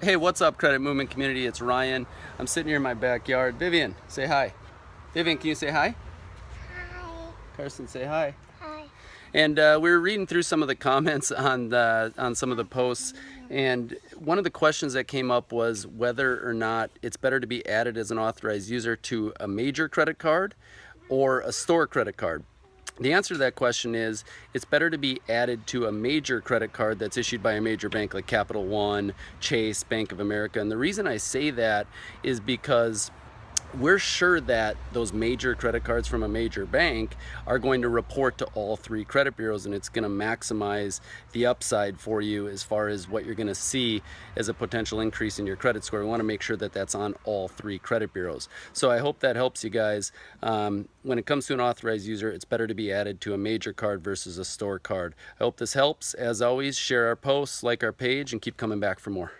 Hey, what's up, Credit Movement community? It's Ryan. I'm sitting here in my backyard. Vivian, say hi. Vivian, can you say hi? Hi. Carson, say hi. Hi. And uh, we were reading through some of the comments on the on some of the posts, and one of the questions that came up was whether or not it's better to be added as an authorized user to a major credit card or a store credit card. The answer to that question is it's better to be added to a major credit card that's issued by a major bank like Capital One, Chase, Bank of America. And the reason I say that is because we're sure that those major credit cards from a major bank are going to report to all three credit bureaus and it's going to maximize the upside for you as far as what you're going to see as a potential increase in your credit score. We want to make sure that that's on all three credit bureaus. So I hope that helps you guys. Um, when it comes to an authorized user, it's better to be added to a major card versus a store card. I hope this helps. As always, share our posts, like our page, and keep coming back for more.